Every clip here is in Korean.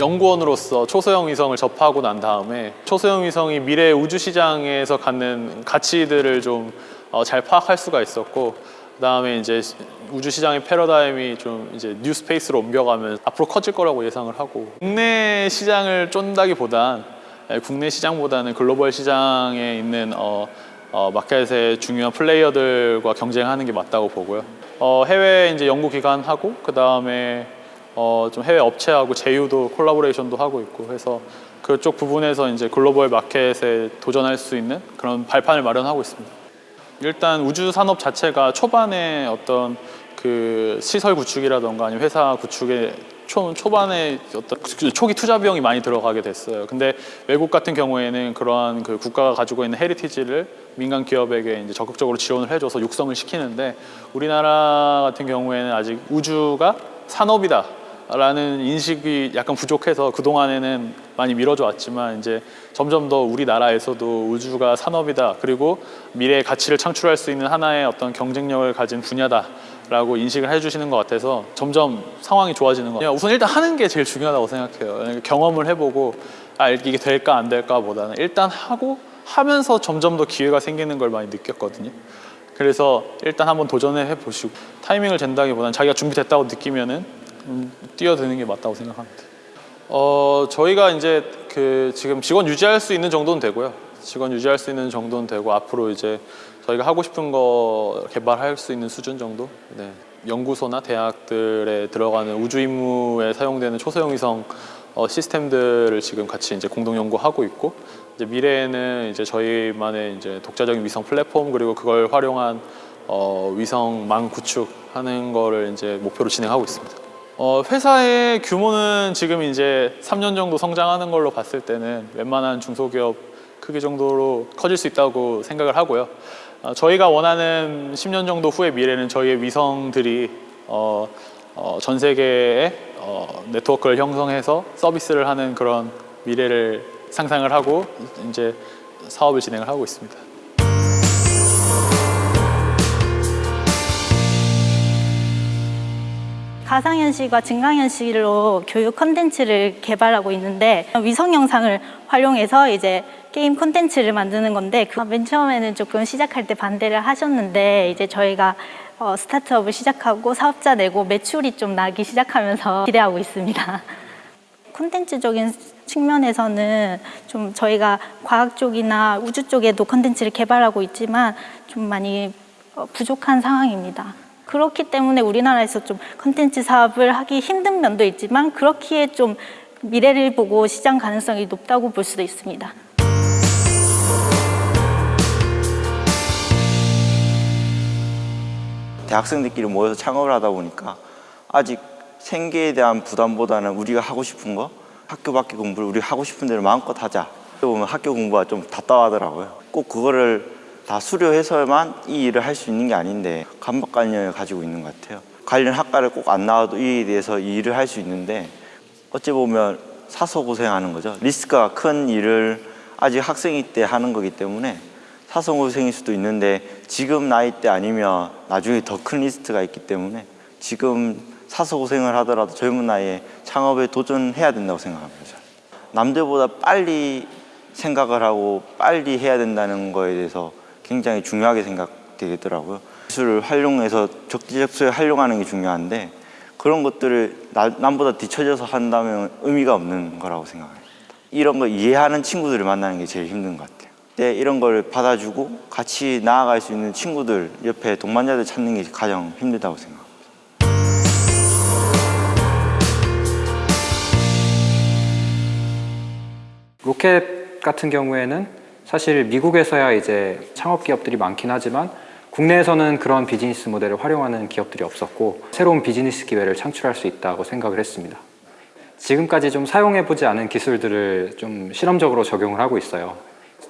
연구원으로서 초소형 위성을 접하고 난 다음에 초소형 위성이 미래 우주 시장에서 갖는 가치들을 좀 잘 파악할 수가 있었고 그다음에 이제 우주 시장의 패러다임이 좀 이제 New Space로 옮겨가면 앞으로 커질 거라고 예상을 하고 국내 시장을 쫓는다기보단 예, 국내 시장보다는 글로벌 시장에 있는 어, 어, 마켓의 중요한 플레이어들과 경쟁하는 게 맞다고 보고요. 어, 해외 이제 연구 기관하고 그 다음에 어, 좀 해외 업체하고 제휴도 collaboration도 하고 있고 해서 그쪽 부분에서 이제 글로벌 마켓에 도전할 수 있는 그런 발판을 마련하고 있습니다. 일단 우주 산업 자체가 초반에 어떤 그 시설 구축이라던가 아니면 회사 구축에 초, 초반에 어떤 초기 투자 비용이 많이 들어가게 됐어요. 근데 외국 같은 경우에는 그러한 그 국가가 가지고 있는 heritage를 민간 기업에게 이제 적극적으로 지원을 해줘서 육성을 시키는데 우리나라 같은 경우에는 아직 우주가 산업이다. 라는 인식이 약간 부족해서 그동안에는 많이 미뤄져 왔지만 이제 점점 더 우리나라에서도 우주가 산업이다. 그리고 미래의 가치를 창출할 수 있는 하나의 어떤 경쟁력을 가진 분야다 라고 인식을 해주시는 것 같아서 점점 상황이 좋아지는 것 같아요. 우선 일단 하는 게 제일 중요하다고 생각해요. 경험을 해보고 아 이게 될까 안 될까 보다는. 일단 하고 하면서 점점 더 기회가 생기는 걸 많이 느꼈거든요. 그래서 일단 한번 도전해 보시고 타이밍을 잰다기보다는 자기가 준비됐다고 느끼면은 음, 뛰어드는 게 맞다고 생각합니다. 어, 저희가 이제 그 지금 직원 유지할 수 있는 정도는 되고요. 직원 유지할 수 있는 정도는 되고 앞으로 이제 저희가 하고 싶은 거 개발할 수 있는 수준 정도. 네. 연구소나 대학들에 들어가는 우주 임무에 사용되는 초소형 위성 어, 시스템들을 지금 같이 이제 공동 연구하고 있고 이제 미래에는 이제 저희만의 이제 독자적인 위성 플랫폼 그리고 그걸 활용한 어, 위성망 구축하는 거를 이제 목표로 진행하고 있습니다. 어, 회사의 규모는 지금 이제 3년 정도 성장하는 걸로 봤을 때는 웬만한 중소기업 크기 정도로 커질 수 있다고 생각을 하고요. 어, 저희가 원하는 10년 정도 후의 미래는 저희의 위성들이 어, 어, 전 세계에 어, 네트워크를 형성해서 서비스를 하는 그런 미래를 상상을 하고 이제 사업을 진행을 하고 있습니다. 가상현실과 증강현실로 교육 콘텐츠를 개발하고 있는데 위성 영상을 활용해서 이제 게임 콘텐츠를 만드는 건데 그맨 처음에는 조금 시작할 때 반대를 하셨는데 이제 저희가 어, 스타트업을 시작하고 사업자 내고 매출이 좀 나기 시작하면서 기대하고 있습니다. 콘텐츠적인 측면에서는 좀 저희가 과학 쪽이나 우주 쪽에도 콘텐츠를 개발하고 있지만 좀 많이 어, 부족한 상황입니다. 그렇기 때문에 우리나라에서 좀 컨텐츠 사업을 하기 힘든 면도 있지만 그렇기에 좀 미래를 보고 시장 가능성이 높다고 볼 수도 있습니다. 대학생들끼리 모여서 창업을 하다 보니까 아직 생계에 대한 부담보다는 우리가 하고 싶은 거 학교 밖에 공부를 우리 하고 싶은 대로 마음껏 하자 보면 학교 공부가 좀 답답하더라고요 꼭 그거를 다 수료해서만 이 일을 할 수 있는 게 아닌데 감박관념을 가지고 있는 것 같아요. 관련 학과를 꼭 안 나와도 이 일에서 이 일을 할 수 있는데 어찌 보면 사서 고생하는 거죠. 리스크가 큰 일을 아직 학생일 때 하는 거기 때문에 사서 고생일 수도 있는데 지금 나이 때 아니면 나중에 더 큰 리스트가 있기 때문에 지금 사서 고생을 하더라도 젊은 나이에 창업에 도전해야 된다고 생각합니다. 남들보다 빨리 생각을 하고 빨리 해야 된다는 거에 대해서 굉장히 중요하게 생각되겠더라고요. 기술을 활용해서 적재적소에 활용하는 게 중요한데 그런 것들을 나, 남보다 뒤처져서 한다면 의미가 없는 거라고 생각합니다. 이런 거 이해하는 친구들을 만나는 게 제일 힘든 것 같아요. 때 이런 걸 받아주고 같이 나아갈 수 있는 친구들 옆에 동반자들 찾는 게 가장 힘들다고 생각합니다. 로켓 같은 경우에는 사실 미국에서야 이제 창업 기업들이 많긴 하지만 국내에서는 그런 비즈니스 모델을 활용하는 기업들이 없었고 새로운 비즈니스 기회를 창출할 수 있다고 생각을 했습니다. 지금까지 좀 사용해보지 않은 기술들을 좀 실험적으로 적용을 하고 있어요.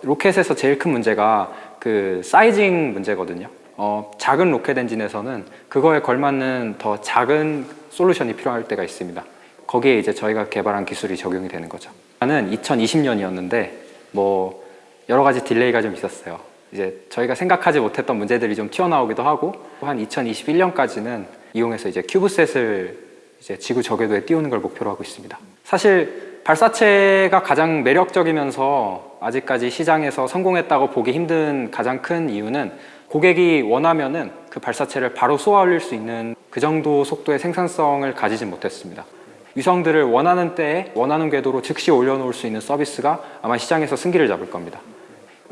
로켓에서 제일 큰 문제가 그 sizing 문제거든요. 어, 작은 로켓 엔진에서는 그거에 걸맞는 더 작은 솔루션이 필요할 때가 있습니다. 거기에 이제 저희가 개발한 기술이 적용이 되는 거죠. 는 2020년이었는데 뭐 여러 가지 delay가 좀 있었어요 이제 저희가 생각하지 못했던 문제들이 좀 튀어나오기도 하고 한 2021년까지는 이용해서 이제 큐브셋을 이제 지구 저궤도에 띄우는 걸 목표로 하고 있습니다 사실 발사체가 가장 매력적이면서 아직까지 시장에서 성공했다고 보기 힘든 가장 큰 이유는 고객이 원하면 은 그 발사체를 바로 쏘아 올릴 수 있는 그 정도 속도의 생산성을 가지지 못했습니다. 위성들을 원하는 때에 원하는 궤도로 즉시 올려놓을 수 있는 서비스가 아마 시장에서 승기를 잡을 겁니다.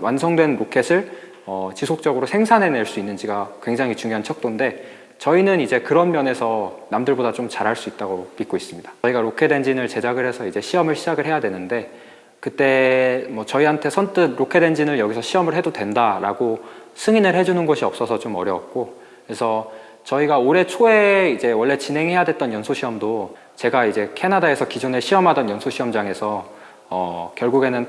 완성된 로켓을 어, 지속적으로 생산해낼 수 있는지가 굉장히 중요한 척도인데 저희는 이제 그런 면에서 남들보다 좀 잘할 수 있다고 믿고 있습니다. 저희가 로켓 엔진을 제작을 해서 이제 시험을 시작을 해야 되는데 그때 뭐 저희한테 선뜻 로켓 엔진을 여기서 시험을 해도 된다라고 승인을 해주는 곳이 없어서 좀 어려웠고 그래서 저희가 올해 초에 이제 원래 진행해야 됐던 연소 시험도 제가 이제 캐나다에서 기존에 시험하던 연소 시험장에서 어, 결국에는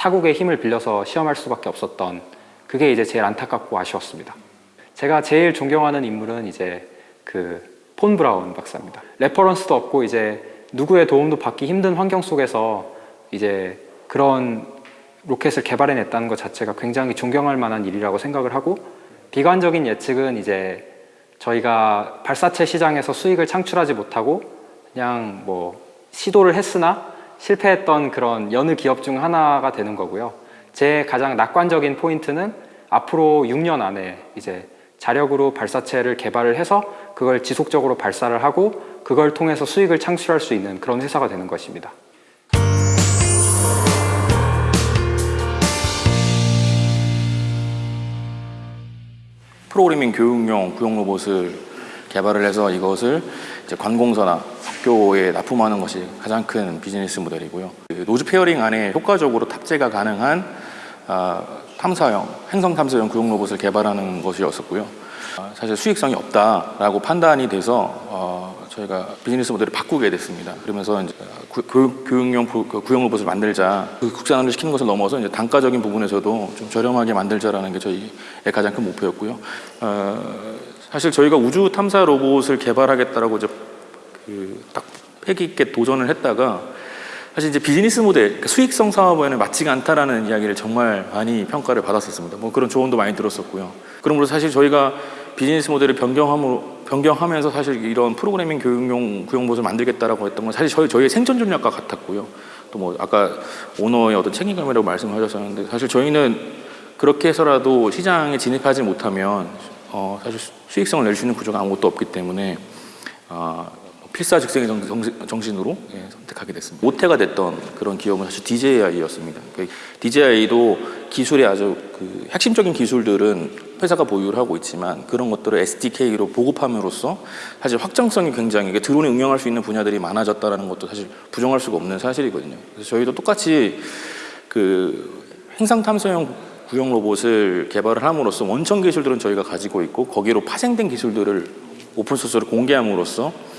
타국의 힘을 빌려서 시험할 수밖에 없었던 그게 이제 제일 안타깝고 아쉬웠습니다. 제가 제일 존경하는 인물은 이제 그 폰 브라운 박사입니다. reference도 없고 이제 누구의 도움도 받기 힘든 환경 속에서 이제 그런 로켓을 개발해냈다는 것 자체가 굉장히 존경할 만한 일이라고 생각을 하고 비관적인 예측은 이제 저희가 발사체 시장에서 수익을 창출하지 못하고 그냥 뭐 시도를 했으나 실패했던 그런 여느 기업 중 하나가 되는 거고요. 제 가장 낙관적인 포인트는 앞으로 6년 안에 이제 자력으로 발사체를 개발을 해서 그걸 지속적으로 발사를 하고 그걸 통해서 수익을 창출할 수 있는 그런 회사가 되는 것입니다. 프로그래밍 교육용 구형 로봇을 개발을 해서 이것을 이제 관공서나 학교에 납품하는 것이 가장 큰 비즈니스 모델이고요. 그 nose fairing 안에 효과적으로 탑재가 가능한 아, 탐사형, 행성 탐사형 구형 로봇을 개발하는 것이었었고요. 아, 사실 수익성이 없다라고 판단이 돼서 어, 저희가 비즈니스 모델을 바꾸게 됐습니다. 그러면서 이제 구- 교육, 교육용 부- 그 구형 로봇을 만들자. 그 국산화를 시키는 것을 넘어서 이제 단가적인 부분에서도 좀 저렴하게 만들자라는 게 저희의 가장 큰 목표였고요. 어, 사실 저희가 우주 탐사 로봇을 개발하겠다라고 이제 그 딱 패기 있게 도전을 했다가 사실 이제 비즈니스 모델, 그러니까 수익성 사업에는 맞지가 않다라는 이야기를 정말 많이 평가를 받았었습니다. 뭐 그런 조언도 많이 들었었고요. 그러므로 사실 저희가 비즈니스 모델을 변경함으로 변경하면서 사실 이런 프로그래밍 교육용 구형봇을 만들겠다라고 했던 건 사실 저희 저희의 생존 전략과 같았고요. 또 뭐 아까 오너의 어떤 책임감이라고 말씀하셨었는데 사실 저희는 그렇게 해서라도 시장에 진입하지 못하면 어, 사실 수- 수익성을 낼 수 있는 구조가 아무것도 없기 때문에 아, 필사즉생의 정- 정- 정신 으로 예, 선택하게 됐습니다. 모태가 됐던 그런 기업은 사실 DJI였습니다. DJI도 기술의 아주 그 핵심적인 기술들은 회사가 보유를 하고 있지만 그런 것들을 SDK로 보급함으로써 사실 확장성이 굉장히 드론에 응용할 수 있는 분야들이 많아졌다는 것도 사실 부정할 수가 없는 사실이거든요. 그래서 저희도 똑같이 그 행성 탐사용 구형 로봇을 개발을 함으로써 원천 기술들은 저희가 가지고 있고 거기로 파생된 기술들을 오픈 소스로 공개함으로써 어,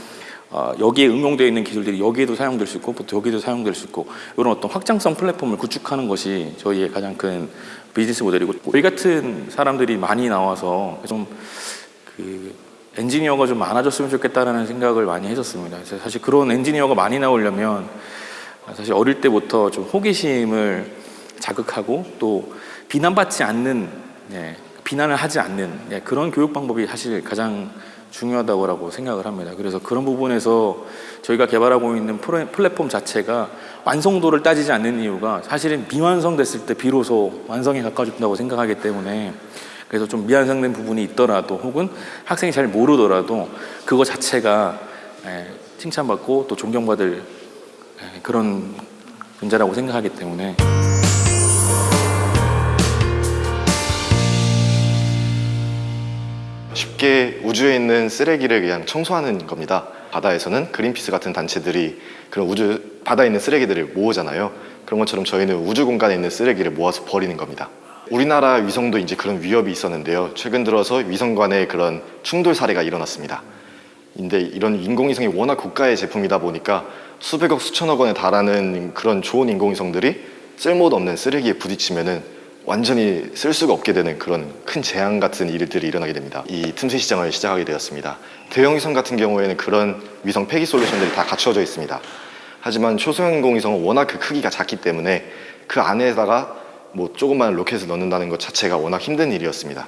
여기에 응용되어 있는 기술들이 여기에도 사용될 수 있고 또 여기에도 사용될 수 있고 이런 어떤 확장성 플랫폼을 구축하는 것이 저희의 가장 큰 비즈니스 모델이고 우리 같은 사람들이 많이 나와서 좀 그 엔지니어가 좀 많아졌으면 좋겠다라는 생각을 많이 했었습니다. 사실 그런 엔지니어가 많이 나오려면 사실 어릴 때부터 좀 호기심을 자극하고 또 비난받지 않는 예, 비난을 하지 않는 예, 그런 교육 방법이 사실 가장 중요하다고 생각을 합니다. 그래서 그런 부분에서 저희가 개발하고 있는 플랫폼 자체가 완성도를 따지지 않는 이유가 사실은 미완성됐을 때 비로소 완성에 가까워진다고 생각하기 때문에 그래서 좀 미완성된 부분이 있더라도 혹은 학생이 잘 모르더라도 그거 자체가 예, 칭찬받고 또 존경받을 예, 그런 문제라고 생각하기 때문에 쉽게 우주에 있는 쓰레기를 그냥 청소하는 겁니다. 바다에서는 그린피스 같은 단체들이 그런 우주 바다에 있는 쓰레기들을 모으잖아요. 그런 것처럼 저희는 우주 공간에 있는 쓰레기를 모아서 버리는 겁니다. 우리나라 위성도 이제 그런 위협이 있었는데요. 최근 들어서 위성 간의 그런 충돌 사례가 일어났습니다. 근데 이런 인공위성이 워낙 고가의 제품이다 보니까 수백억 수천억 원에 달하는 그런 좋은 인공위성들이 쓸모도 없는 쓰레기에 부딪히면은 완전히 쓸 수가 없게 되는 그런 큰 재앙 같은 일들이 일어나게 됩니다. 이 틈새 시장을 시작하게 되었습니다. 대형 위성 같은 경우에는 그런 위성 폐기 솔루션들이 다 갖추어져 있습니다. 하지만 초소형 인공위성은 워낙 그 크기가 작기 때문에 그 안에다가 뭐 조그만 로켓을 넣는다는 것 자체가 워낙 힘든 일이었습니다.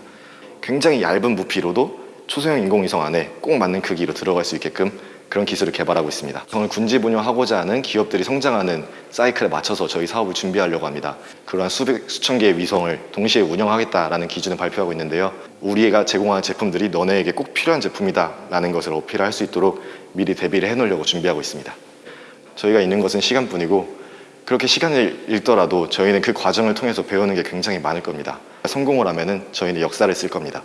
굉장히 얇은 부피로도 초소형 인공위성 안에 꼭 맞는 크기로 들어갈 수 있게끔 그런 기술을 개발하고 있습니다. 정을 군집 운영하고자 하는 기업들이 성장하는 사이클에 맞춰서 저희 사업을 준비하려고 합니다. 그러한 수백, 수천 개의 위성을 동시에 운영하겠다라는 기준을 발표하고 있는데요. 우리가 제공하는 제품들이 너네에게 꼭 필요한 제품이다 라는 것을 어필할 수 있도록 미리 대비를 해놓으려고 준비하고 있습니다. 저희가 있는 것은 시간뿐이고 그렇게 시간을 잃더라도 저희는 그 과정을 통해서 배우는 게 굉장히 많을 겁니다. 성공을 하면은 저희는 역사를 쓸 겁니다.